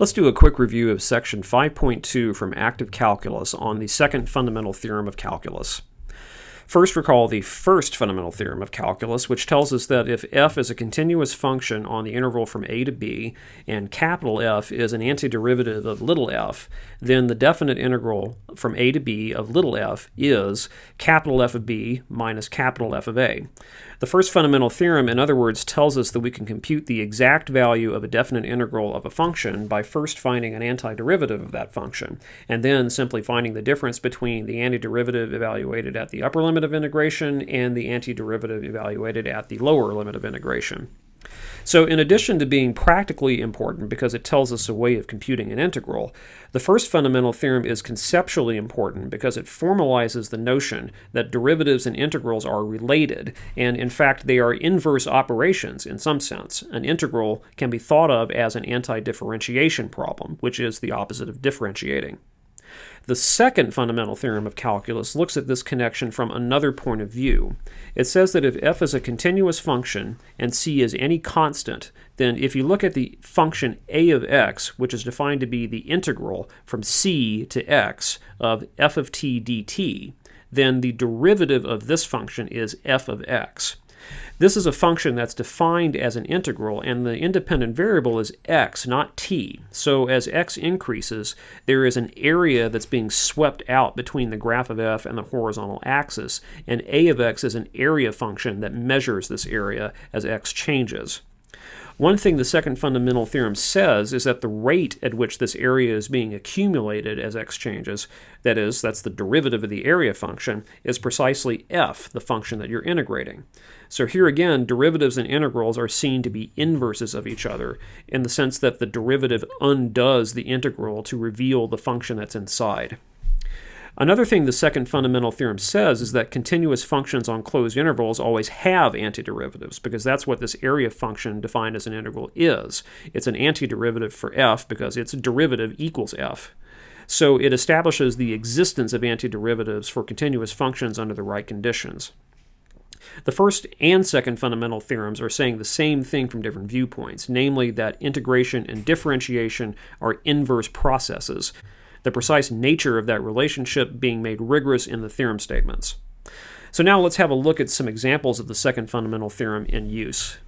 Let's do a quick review of section 5.2 from Active Calculus on the second fundamental theorem of calculus. First, recall the first fundamental theorem of calculus, which tells us that if f is a continuous function on the interval from a to b, and capital F is an antiderivative of little f, then the definite integral from a to b of little f is capital F of b minus capital F of a. The first fundamental theorem, in other words, tells us that we can compute the exact value of a definite integral of a function by first finding an antiderivative of that function, and then simply finding the difference between the antiderivative evaluated at the upper limit of integration and the antiderivative evaluated at the lower limit of integration. So in addition to being practically important because it tells us a way of computing an integral, the first fundamental theorem is conceptually important because it formalizes the notion that derivatives and integrals are related, and in fact they are inverse operations in some sense. An integral can be thought of as an anti-differentiation problem, which is the opposite of differentiating. The second fundamental theorem of calculus looks at this connection from another point of view. It says that if f is a continuous function and c is any constant, then if you look at the function a of x, which is defined to be the integral from c to x of f of t dt, then the derivative of this function is f of x. This is a function that's defined as an integral, and the independent variable is x, not t. So as x increases, there is an area that's being swept out between the graph of f and the horizontal axis, and a of x is an area function that measures this area as x changes. One thing the second fundamental theorem says is that the rate at which this area is being accumulated as x changes, that is, that's the derivative of the area function, is precisely f, the function that you're integrating. So here again, derivatives and integrals are seen to be inverses of each other in the sense that the derivative undoes the integral to reveal the function that's inside. Another thing the second fundamental theorem says is that continuous functions on closed intervals always have antiderivatives because that's what this area function defined as an integral is. It's an antiderivative for f because its derivative equals f. So it establishes the existence of antiderivatives for continuous functions under the right conditions. The first and second fundamental theorems are saying the same thing from different viewpoints, namely that integration and differentiation are inverse processes the precise nature of that relationship being made rigorous in the theorem statements. So now let's have a look at some examples of the second fundamental theorem in use.